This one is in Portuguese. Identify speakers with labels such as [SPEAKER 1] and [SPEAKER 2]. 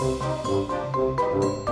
[SPEAKER 1] Música